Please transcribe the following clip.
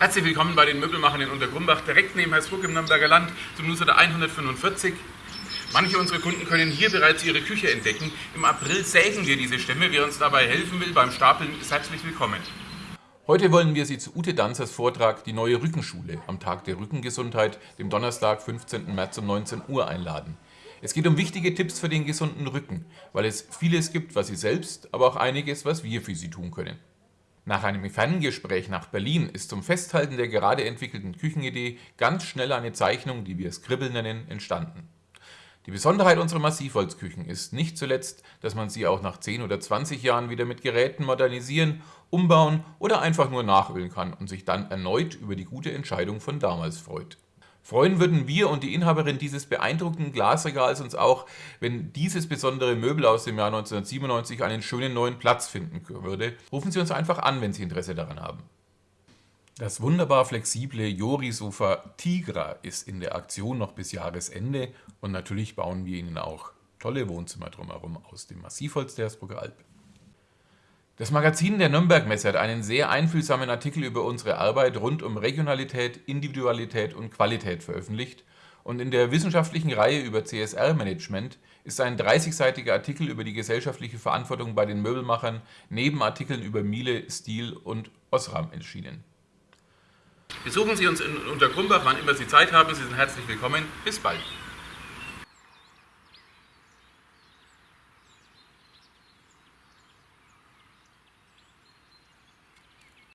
Herzlich willkommen bei den Möbelmachern in Untergrumbach, direkt neben Hersbruck im Nürnberger Land, zum Newsletter 145. Manche unserer Kunden können hier bereits ihre Küche entdecken. Im April sägen wir diese Stämme. Wer uns dabei helfen will beim Stapeln, ist herzlich willkommen. Heute wollen wir Sie zu Ute Danzers Vortrag Die neue Rückenschule am Tag der Rückengesundheit, dem Donnerstag, 15. März um 19 Uhr einladen. Es geht um wichtige Tipps für den gesunden Rücken, weil es vieles gibt, was Sie selbst, aber auch einiges, was wir für Sie tun können. Nach einem Ferngespräch nach Berlin ist zum Festhalten der gerade entwickelten Küchenidee ganz schnell eine Zeichnung, die wir Scribble nennen, entstanden. Die Besonderheit unserer Massivholzküchen ist nicht zuletzt, dass man sie auch nach 10 oder 20 Jahren wieder mit Geräten modernisieren, umbauen oder einfach nur nachölen kann und sich dann erneut über die gute Entscheidung von damals freut. Freuen würden wir und die Inhaberin dieses beeindruckenden Glasregals uns auch, wenn dieses besondere Möbel aus dem Jahr 1997 einen schönen neuen Platz finden würde. Rufen Sie uns einfach an, wenn Sie Interesse daran haben. Das wunderbar flexible Jori-Sofa Tigra ist in der Aktion noch bis Jahresende und natürlich bauen wir Ihnen auch tolle Wohnzimmer drumherum aus dem Massivholz der Hersbrucker Alp. Das Magazin der Nürnberg Messe hat einen sehr einfühlsamen Artikel über unsere Arbeit rund um Regionalität, Individualität und Qualität veröffentlicht und in der wissenschaftlichen Reihe über CSR-Management ist ein 30-seitiger Artikel über die gesellschaftliche Verantwortung bei den Möbelmachern neben Artikeln über Miele, Stil und Osram erschienen. Besuchen Sie uns in Untergrumbach, wann immer Sie Zeit haben. Sie sind herzlich willkommen. Bis bald.